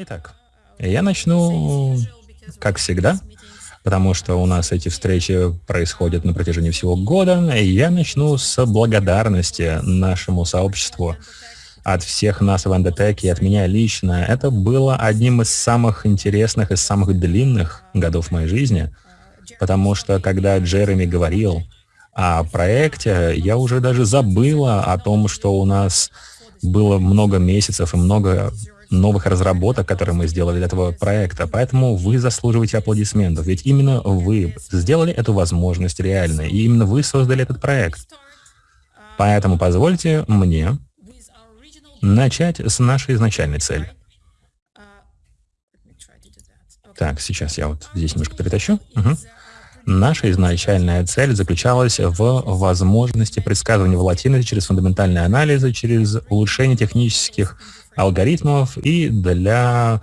Итак, я начну, как всегда, потому что у нас эти встречи происходят на протяжении всего года, и я начну с благодарности нашему сообществу от всех нас в Endotech и от меня лично. Это было одним из самых интересных и самых длинных годов моей жизни, потому что когда Джереми говорил о проекте, я уже даже забыла о том, что у нас было много месяцев и много новых разработок, которые мы сделали для этого проекта. Поэтому вы заслуживаете аплодисментов. Ведь именно вы сделали эту возможность реальной. И именно вы создали этот проект. Поэтому позвольте мне начать с нашей изначальной цели. Так, сейчас я вот здесь немножко перетащу. Угу. Наша изначальная цель заключалась в возможности предсказывания волатильности через фундаментальные анализы, через улучшение технических алгоритмов и для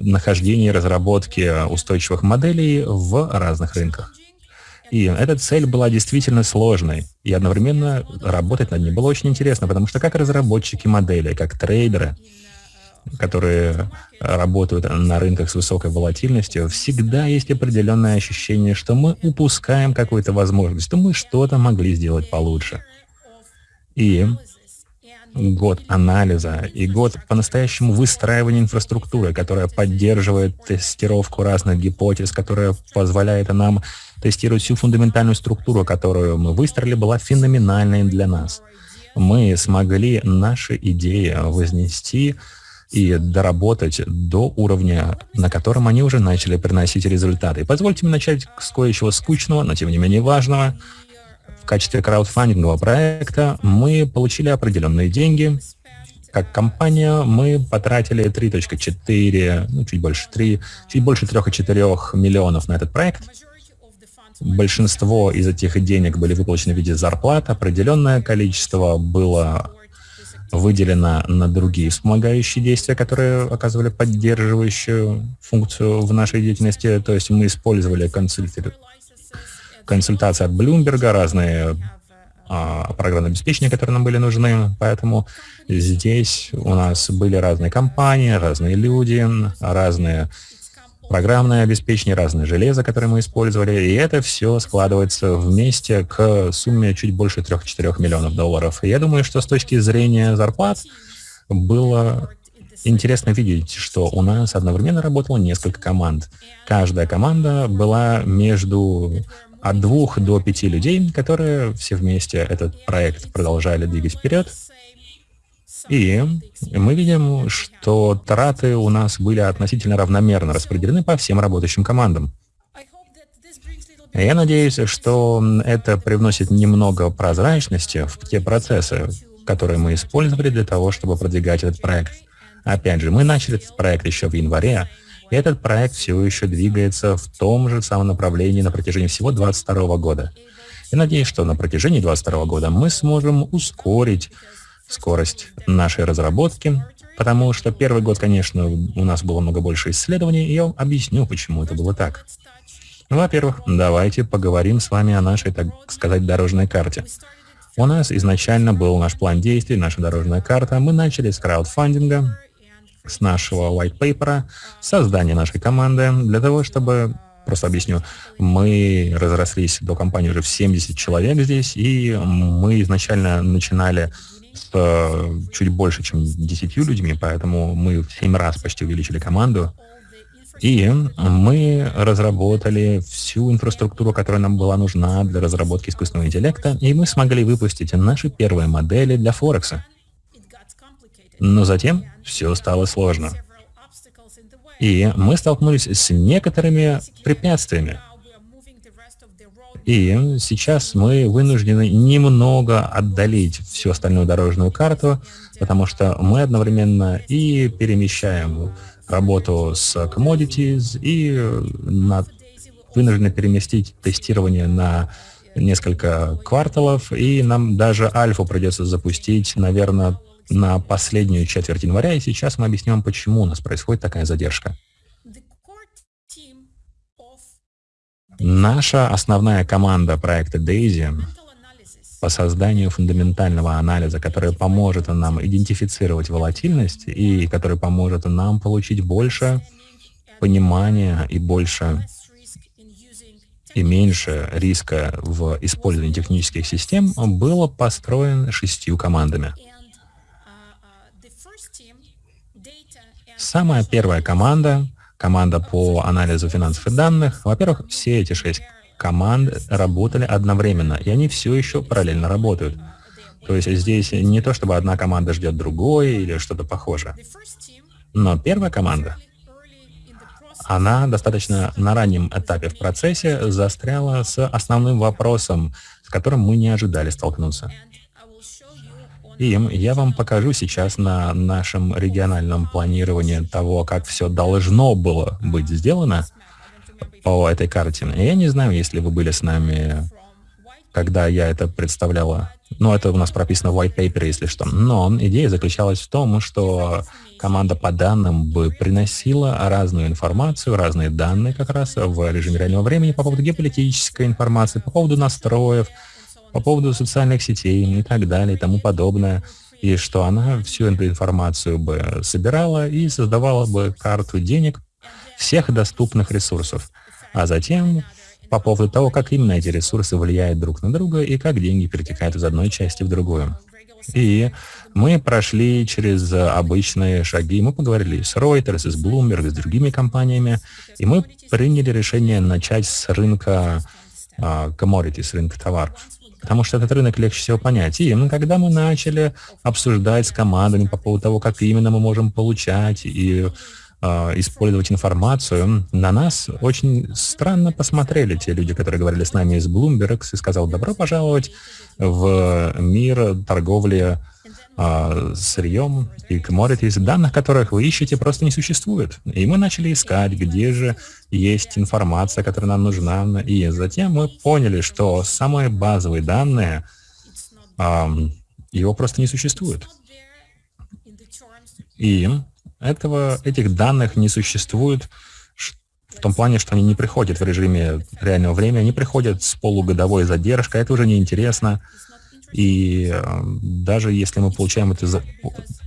нахождения и разработки устойчивых моделей в разных рынках. И эта цель была действительно сложной, и одновременно работать над ней было очень интересно, потому что как разработчики модели, как трейдеры, которые работают на рынках с высокой волатильностью, всегда есть определенное ощущение, что мы упускаем какую-то возможность, что мы что-то могли сделать получше. И год анализа и год по-настоящему выстраивания инфраструктуры, которая поддерживает тестировку разных гипотез, которая позволяет нам тестировать всю фундаментальную структуру, которую мы выстроили, была феноменальной для нас. Мы смогли наши идеи вознести и доработать до уровня, на котором они уже начали приносить результаты. позвольте мне начать с кое-чего скучного, но тем не менее важного. Качестве краудфандингового проекта мы получили определенные деньги. Как компания мы потратили 3.4, ну чуть больше 3, чуть больше 3,4 миллионов на этот проект. Большинство из этих денег были выплачены в виде зарплат, определенное количество было выделено на другие вспомогающие действия, которые оказывали поддерживающую функцию в нашей деятельности. То есть мы использовали консульти... консультации от Bloomberg, разные а, программные обеспечения, которые нам были нужны. Поэтому здесь у нас были разные компании, разные люди, разные программное обеспечение, разное железо, которое мы использовали, и это все складывается вместе к сумме чуть больше 3-4 миллионов долларов. И я думаю, что с точки зрения зарплат было интересно видеть, что у нас одновременно работало несколько команд. Каждая команда была между от двух до пяти людей, которые все вместе этот проект продолжали двигать вперед. И мы видим, что траты у нас были относительно равномерно распределены по всем работающим командам. Я надеюсь, что это привносит немного прозрачности в те процессы, которые мы использовали для того, чтобы продвигать этот проект. Опять же, мы начали этот проект еще в январе, этот проект все еще двигается в том же самом направлении на протяжении всего 2022 года. Я надеюсь, что на протяжении 2022 года мы сможем ускорить скорость нашей разработки, потому что первый год, конечно, у нас было много больше исследований, и я объясню, почему это было так. Во-первых, давайте поговорим с вами о нашей, так сказать, дорожной карте. У нас изначально был наш план действий, наша дорожная карта. Мы начали с краудфандинга, с нашего white paper, создания нашей команды, для того, чтобы, просто объясню, мы разрослись до компании уже в 70 человек здесь, и мы изначально начинали с э, чуть больше, чем 10 людьми, поэтому мы в 7 раз почти увеличили команду. И мы разработали всю инфраструктуру, которая нам была нужна для разработки искусственного интеллекта, и мы смогли выпустить наши первые модели для Форекса. Но затем все стало сложно. И мы столкнулись с некоторыми препятствиями. И сейчас мы вынуждены немного отдалить всю остальную дорожную карту, потому что мы одновременно и перемещаем работу с commodities, и на, вынуждены переместить тестирование на несколько кварталов, и нам даже альфу придется запустить, наверное, на последнюю четверть января, и сейчас мы объясним, почему у нас происходит такая задержка. Наша основная команда проекта Daisy по созданию фундаментального анализа, который поможет нам идентифицировать волатильность и который поможет нам получить больше понимания и больше и меньше риска в использовании технических систем, было построен шестью командами. Самая первая команда, команда по анализу финансов и данных, во-первых, все эти шесть команд работали одновременно, и они все еще параллельно работают. То есть здесь не то, чтобы одна команда ждет другой или что-то похожее. Но первая команда она достаточно на раннем этапе в процессе застряла с основным вопросом, с которым мы не ожидали столкнуться. И я вам покажу сейчас на нашем региональном планировании того, как все должно было быть сделано по этой карте. Я не знаю, если вы были с нами, когда я это представляла. Ну, это у нас прописано в white paper, если что. Но идея заключалась в том, что команда по данным бы приносила разную информацию, разные данные как раз в режиме реального времени по поводу геополитической информации, по поводу настроев, по поводу социальных сетей и так далее и тому подобное. И что она всю эту информацию бы собирала и создавала бы карту денег всех доступных ресурсов. А затем по поводу того, как именно эти ресурсы влияют друг на друга и как деньги перетекают из одной части в другую. И мы прошли через обычные шаги, мы поговорили с Reuters, с Bloomberg, с другими компаниями, и мы приняли решение начать с рынка uh, commodity, с рынка товаров. Потому что этот рынок легче всего понять. И когда мы начали обсуждать с командами по поводу того, как именно мы можем получать и э, использовать информацию, на нас очень странно посмотрели те люди, которые говорили с нами из Bloomberg, и сказал, добро пожаловать в мир торговли э, сырьем и commodities, данных которых вы ищете, просто не существует. И мы начали искать, где же есть информация, которая нам нужна. И затем мы поняли, что самые базовые данные, э, его просто не существует. И этого, этих данных не существует в том плане, что они не приходят в режиме реального времени, они приходят с полугодовой задержкой, это уже неинтересно. И даже если мы получаем это за,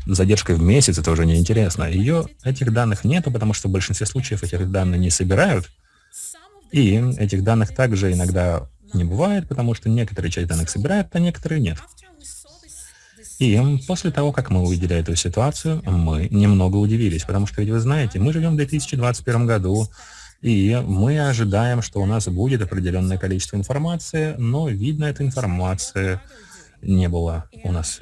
задержкой в месяц, это уже неинтересно. Ее, этих данных нету, потому что в большинстве случаев этих данных не собирают. И этих данных также иногда не бывает, потому что некоторые часть данных собирают, а некоторые нет. И после того, как мы увидели эту ситуацию, мы немного удивились, потому что, ведь вы знаете, мы живем в 2021 году, и мы ожидаем, что у нас будет определенное количество информации, но, видно, этой информации не было у нас.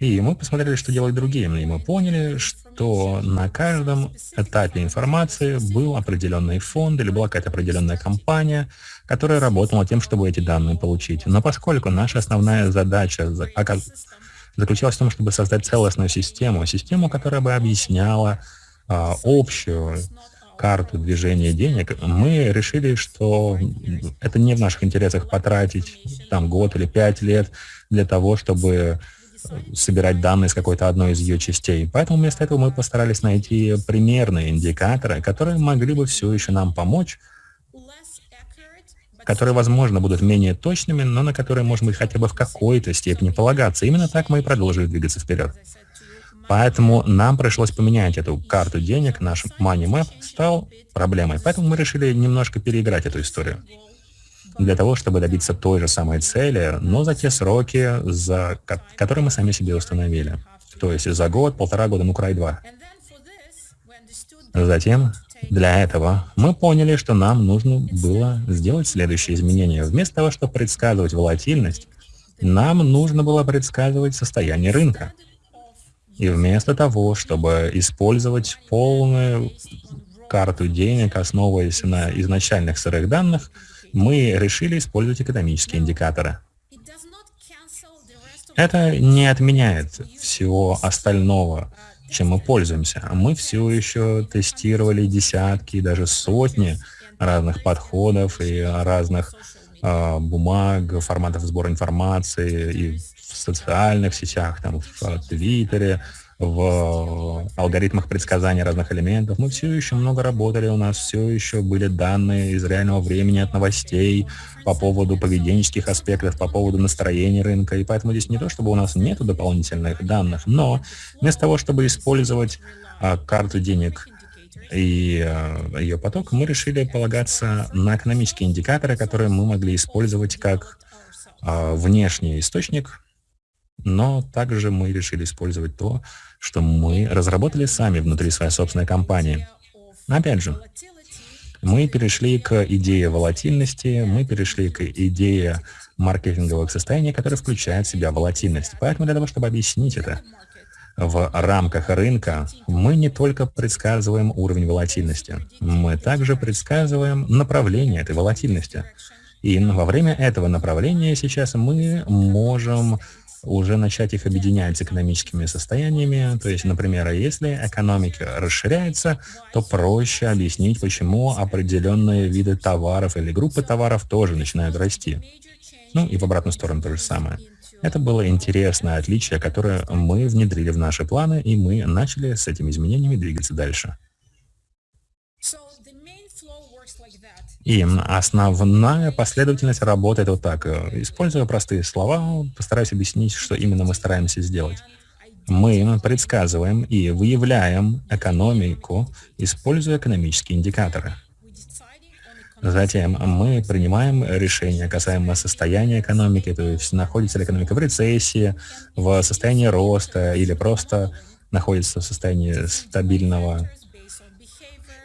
И мы посмотрели, что делают другие, и мы поняли, что на каждом этапе информации был определенный фонд или была какая-то определенная компания, которая работала тем, чтобы эти данные получить. Но поскольку наша основная задача заключалась в том, чтобы создать целостную систему, систему, которая бы объясняла а, общую карту движения денег, мы решили, что это не в наших интересах потратить там год или пять лет для того, чтобы собирать данные с какой-то одной из ее частей. Поэтому вместо этого мы постарались найти примерные индикаторы, которые могли бы все еще нам помочь которые, возможно, будут менее точными, но на которые, может быть, хотя бы в какой-то степени полагаться. Именно так мы и продолжили двигаться вперед. Поэтому нам пришлось поменять эту карту денег, наш Money Map стал проблемой. Поэтому мы решили немножко переиграть эту историю. Для того, чтобы добиться той же самой цели, но за те сроки, за которые мы сами себе установили. То есть за год, полтора года, ну край два. Затем для этого мы поняли, что нам нужно было сделать следующее изменение. Вместо того, чтобы предсказывать волатильность, нам нужно было предсказывать состояние рынка. И вместо того, чтобы использовать полную карту денег, основываясь на изначальных сырых данных, мы решили использовать экономические индикаторы. Это не отменяет всего остального, чем мы пользуемся. Мы все еще тестировали десятки, даже сотни разных подходов и разных э, бумаг, форматов сбора информации и в социальных сетях, там, в Твиттере, в алгоритмах предсказания разных элементов. Мы все еще много работали, у нас все еще были данные из реального времени от новостей по поводу поведенческих аспектов, по поводу настроения рынка. И поэтому здесь не то, чтобы у нас нет дополнительных данных, но вместо того, чтобы использовать а, карту денег и а, ее поток, мы решили полагаться на экономические индикаторы, которые мы могли использовать как а, внешний источник но также мы решили использовать то, что мы разработали сами внутри своей собственной компании. Опять же, мы перешли к идее волатильности, мы перешли к идее маркетинговых состояний, которые включают в себя волатильность. Поэтому для того, чтобы объяснить это в рамках рынка, мы не только предсказываем уровень волатильности, мы также предсказываем направление этой волатильности. И во время этого направления сейчас мы можем уже начать их объединять с экономическими состояниями. То есть, например, если экономика расширяется, то проще объяснить, почему определенные виды товаров или группы товаров тоже начинают расти. Ну и в обратную сторону то же самое. Это было интересное отличие, которое мы внедрили в наши планы, и мы начали с этими изменениями двигаться дальше. И основная последовательность работает вот так. Используя простые слова, постараюсь объяснить, что именно мы стараемся сделать. Мы предсказываем и выявляем экономику, используя экономические индикаторы. Затем мы принимаем решения касаемо состояния экономики, то есть находится ли экономика в рецессии, в состоянии роста или просто находится в состоянии стабильного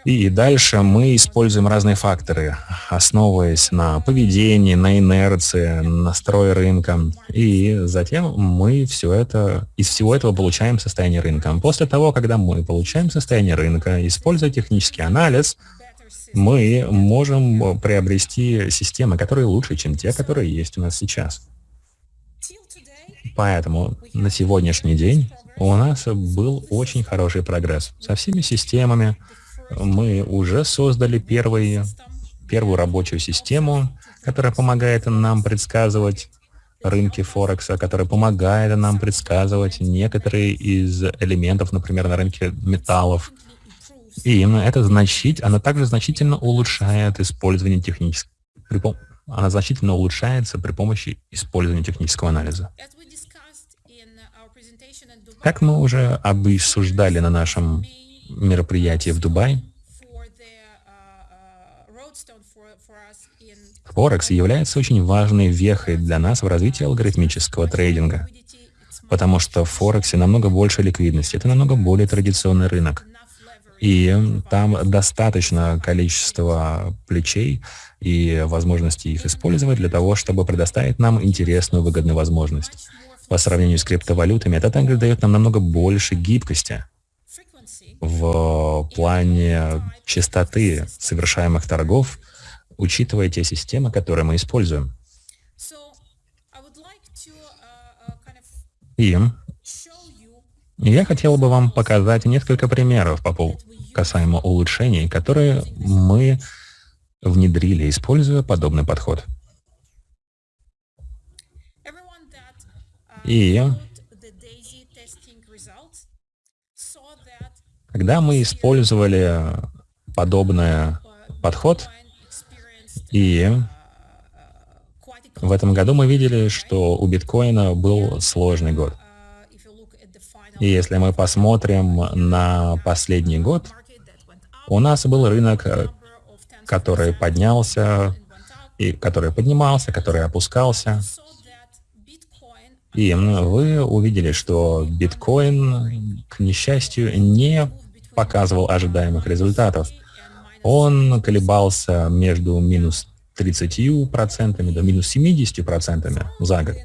и дальше мы используем разные факторы, основываясь на поведении, на инерции, настрое рынка. И затем мы все это, из всего этого получаем состояние рынка. После того, когда мы получаем состояние рынка, используя технический анализ, мы можем приобрести системы, которые лучше, чем те, которые есть у нас сейчас. Поэтому на сегодняшний день у нас был очень хороший прогресс со всеми системами, мы уже создали первый, первую рабочую систему, которая помогает нам предсказывать рынки Форекса, которая помогает нам предсказывать некоторые из элементов, например, на рынке металлов. И это значит, она также значительно улучшает использование технического, она значительно улучшается при помощи использования технического анализа. Как мы уже обсуждали на нашем мероприятие в Дубае. Форекс является очень важной вехой для нас в развитии алгоритмического трейдинга, потому что в Форексе намного больше ликвидности, это намного более традиционный рынок. И там достаточно количества плечей и возможности их использовать для того, чтобы предоставить нам интересную выгодную возможность. По сравнению с криптовалютами, это также дает нам намного больше гибкости в плане частоты совершаемых торгов, учитывая те системы, которые мы используем. И я хотел бы вам показать несколько примеров по поводу касаемо улучшений, которые мы внедрили, используя подобный подход. И Когда мы использовали подобный подход, и в этом году мы видели, что у биткоина был сложный год. И если мы посмотрим на последний год, у нас был рынок, который поднялся, и который поднимался, который опускался. И вы увидели, что биткоин, к несчастью, не показывал ожидаемых результатов. Он колебался между минус 30% до минус 70% за год.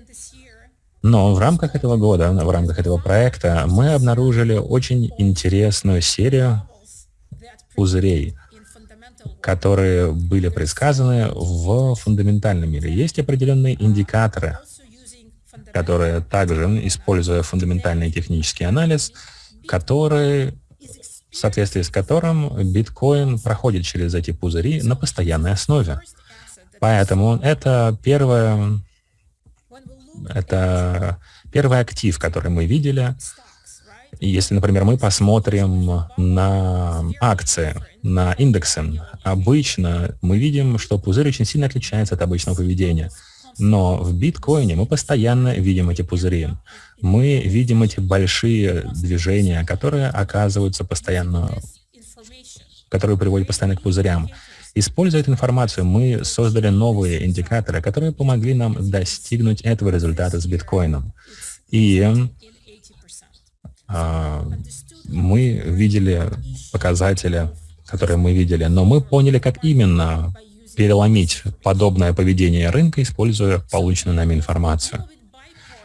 Но в рамках этого года, в рамках этого проекта мы обнаружили очень интересную серию пузырей, которые были предсказаны в фундаментальном мире. Есть определенные индикаторы, которые также, используя фундаментальный технический анализ, которые в соответствии с которым биткоин проходит через эти пузыри на постоянной основе. Поэтому это первое, это первый актив, который мы видели, Если, например, мы посмотрим на акции, на индексы, обычно мы видим, что пузырь очень сильно отличается от обычного поведения. Но в биткоине мы постоянно видим эти пузыри. Мы видим эти большие движения, которые оказываются постоянно, которые приводят постоянно к пузырям. Используя эту информацию, мы создали новые индикаторы, которые помогли нам достигнуть этого результата с биткоином. И а, мы видели показатели, которые мы видели, но мы поняли, как именно переломить подобное поведение рынка, используя полученную нами информацию.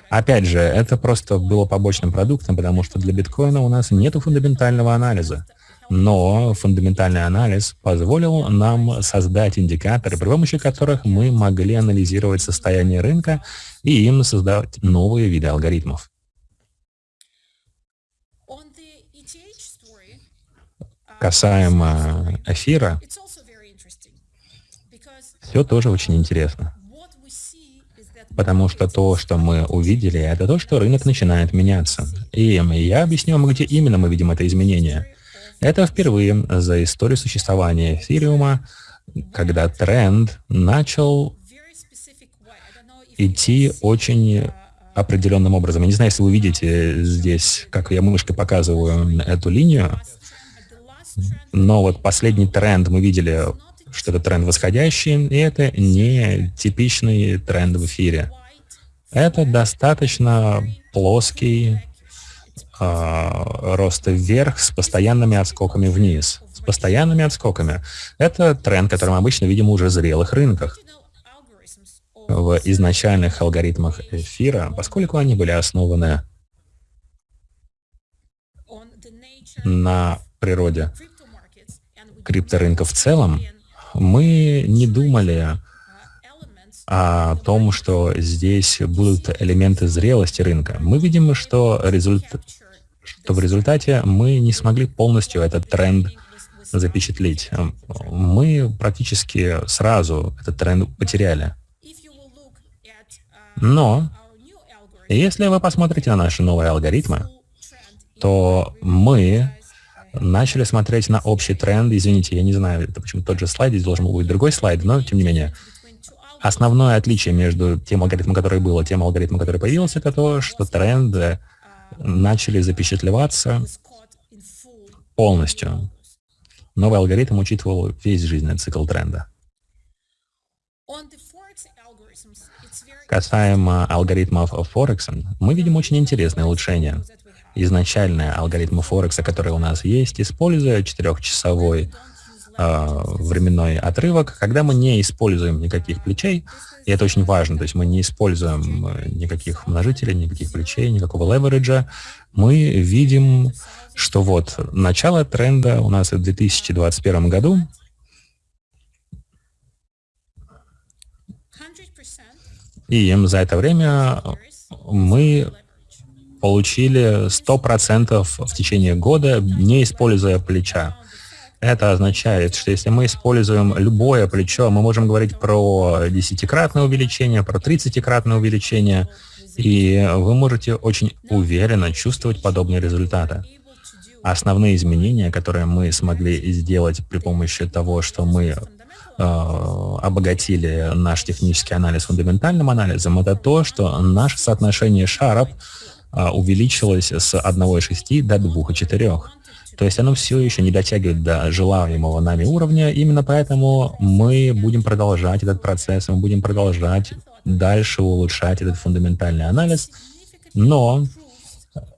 Опять же, это просто было побочным продуктом, потому что для биткоина у нас нет фундаментального анализа. Но фундаментальный анализ позволил нам создать индикаторы, при помощи которых мы могли анализировать состояние рынка и им создавать новые виды алгоритмов. Касаемо эфира, все тоже очень интересно. Потому что то, что мы увидели, это то, что рынок начинает меняться. И я объясню вам, где именно мы видим это изменение. Это впервые за историю существования эфириума, когда тренд начал идти очень определенным образом. Я не знаю, если вы видите здесь, как я мышкой показываю эту линию, но вот последний тренд мы видели, что это тренд восходящий, и это не типичный тренд в эфире. Это достаточно плоский э, рост вверх с постоянными отскоками вниз. С постоянными отскоками. Это тренд, который мы обычно видим уже в зрелых рынках. В изначальных алгоритмах эфира, поскольку они были основаны на природе крипторынка в целом, мы не думали о том, что здесь будут элементы зрелости рынка. Мы видим, что, результ... что в результате мы не смогли полностью этот тренд запечатлеть. Мы практически сразу этот тренд потеряли. Но если вы посмотрите на наши новые алгоритмы, то мы начали смотреть на общий тренд. Извините, я не знаю, это почему тот же слайд, здесь должен был быть другой слайд, но тем не менее. Основное отличие между тем алгоритмом, который был, и тем алгоритмом, который появился, это то, что тренды начали запечатлеваться полностью. Новый алгоритм учитывал весь жизненный цикл тренда. Касаемо алгоритмов Форекса, мы видим очень интересное улучшение изначальные алгоритмы Форекса, которые у нас есть, используя четырехчасовой э, временной отрывок, когда мы не используем никаких плечей, и это очень важно, то есть мы не используем э, никаких множителей, никаких плечей, никакого левериджа, мы видим, что вот начало тренда у нас в 2021 году, и за это время мы получили 100% в течение года, не используя плеча. Это означает, что если мы используем любое плечо, мы можем говорить про десятикратное увеличение, про тридцатикратное увеличение, и вы можете очень уверенно чувствовать подобные результаты. Основные изменения, которые мы смогли сделать при помощи того, что мы э, обогатили наш технический анализ фундаментальным анализом, это то, что наше соотношение шаров увеличилось с 1,6 до 2,4. То есть оно все еще не дотягивает до желаемого нами уровня, именно поэтому мы будем продолжать этот процесс, мы будем продолжать дальше улучшать этот фундаментальный анализ, но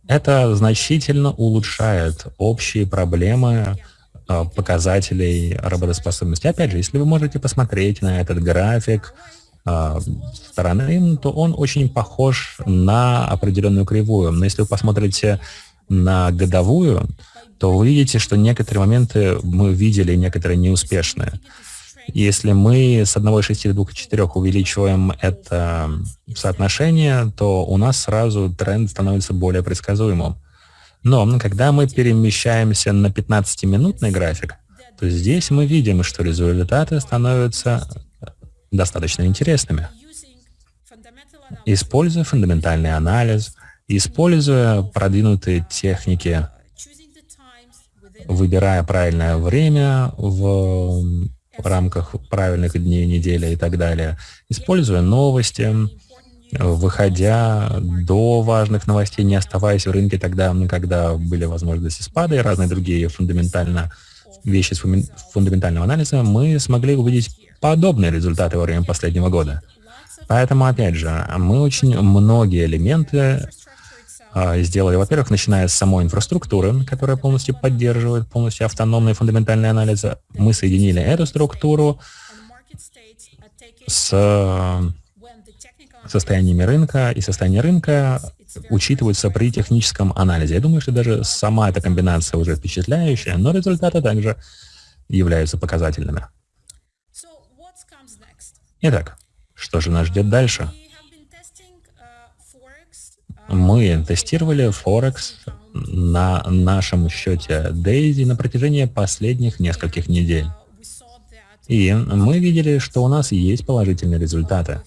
это значительно улучшает общие проблемы а, показателей работоспособности. Опять же, если вы можете посмотреть на этот график, а, стороны, то он очень похож на определенную кривую. Но если вы посмотрите на годовую, то вы видите, что некоторые моменты мы видели, некоторые неуспешные. Если мы с 1,6 до 2,4 увеличиваем это соотношение, то у нас сразу тренд становится более предсказуемым. Но когда мы перемещаемся на 15-минутный график, то здесь мы видим, что результаты становятся достаточно интересными. Используя фундаментальный анализ, Используя продвинутые техники, выбирая правильное время в рамках правильных дней недели и так далее, используя новости, выходя до важных новостей, не оставаясь в рынке тогда, когда были возможности спада и разные другие фундаментально вещи с фундаментального анализа, мы смогли увидеть подобные результаты во время последнего года. Поэтому, опять же, мы очень многие элементы а, сделали, во-первых, начиная с самой инфраструктуры, которая полностью поддерживает полностью автономные фундаментальные анализы. Мы соединили эту структуру с состояниями рынка, и состояние рынка учитываются при техническом анализе. Я думаю, что даже сама эта комбинация уже впечатляющая, но результаты также являются показательными. Итак, что же нас ждет дальше? Мы тестировали Форекс на нашем счете Daisy на протяжении последних нескольких недель. И мы видели, что у нас есть положительные результаты.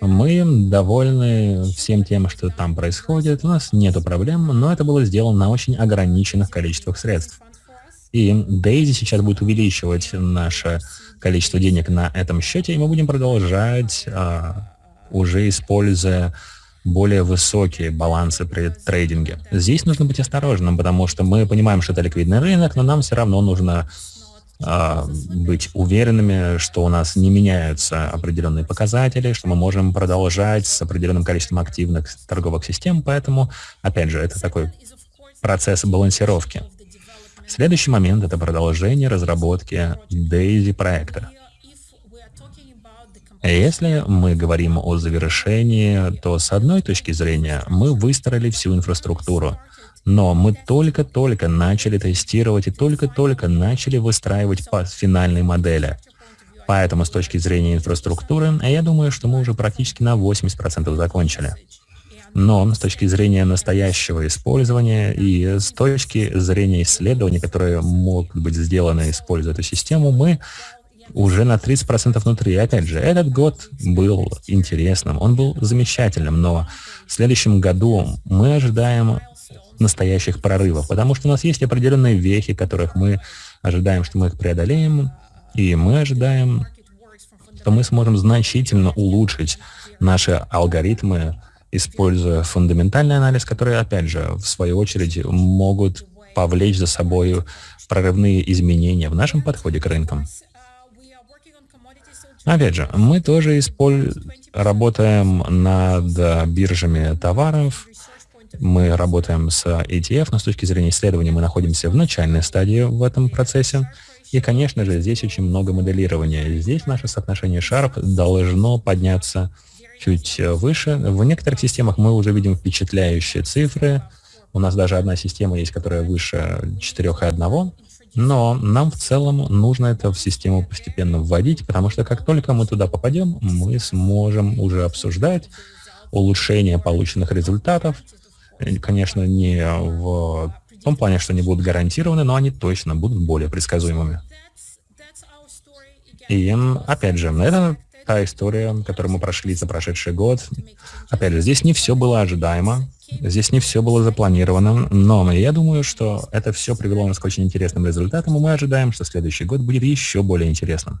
Мы довольны всем тем, что там происходит, у нас нет проблем, но это было сделано на очень ограниченных количествах средств. И Daisy сейчас будет увеличивать наше количество денег на этом счете, и мы будем продолжать, а, уже используя более высокие балансы при трейдинге. Здесь нужно быть осторожным, потому что мы понимаем, что это ликвидный рынок, но нам все равно нужно а, быть уверенными, что у нас не меняются определенные показатели, что мы можем продолжать с определенным количеством активных торговых систем, поэтому, опять же, это такой процесс балансировки. Следующий момент — это продолжение разработки DAISY проекта. Если мы говорим о завершении, то с одной точки зрения мы выстроили всю инфраструктуру — но мы только-только начали тестировать и только-только начали выстраивать по финальной модели. Поэтому с точки зрения инфраструктуры, я думаю, что мы уже практически на 80% закончили. Но с точки зрения настоящего использования и с точки зрения исследований, которые могут быть сделаны, используя эту систему, мы уже на 30% внутри. И опять же, этот год был интересным, он был замечательным, но в следующем году мы ожидаем настоящих прорывов, потому что у нас есть определенные вехи, которых мы ожидаем, что мы их преодолеем, и мы ожидаем, что мы сможем значительно улучшить наши алгоритмы, используя фундаментальный анализ, которые, опять же, в свою очередь, могут повлечь за собой прорывные изменения в нашем подходе к рынкам. Опять же, мы тоже исполь... работаем над биржами товаров, мы работаем с ETF, но с точки зрения исследования мы находимся в начальной стадии в этом процессе. И, конечно же, здесь очень много моделирования. Здесь наше соотношение Sharp должно подняться чуть выше. В некоторых системах мы уже видим впечатляющие цифры. У нас даже одна система есть, которая выше 4,1. Но нам в целом нужно это в систему постепенно вводить, потому что как только мы туда попадем, мы сможем уже обсуждать улучшение полученных результатов, конечно, не в том плане, что они будут гарантированы, но они точно будут более предсказуемыми. И, опять же, это та история, которую мы прошли за прошедший год. Опять же, здесь не все было ожидаемо, здесь не все было запланировано, но я думаю, что это все привело нас к очень интересным результатам, и мы ожидаем, что следующий год будет еще более интересным.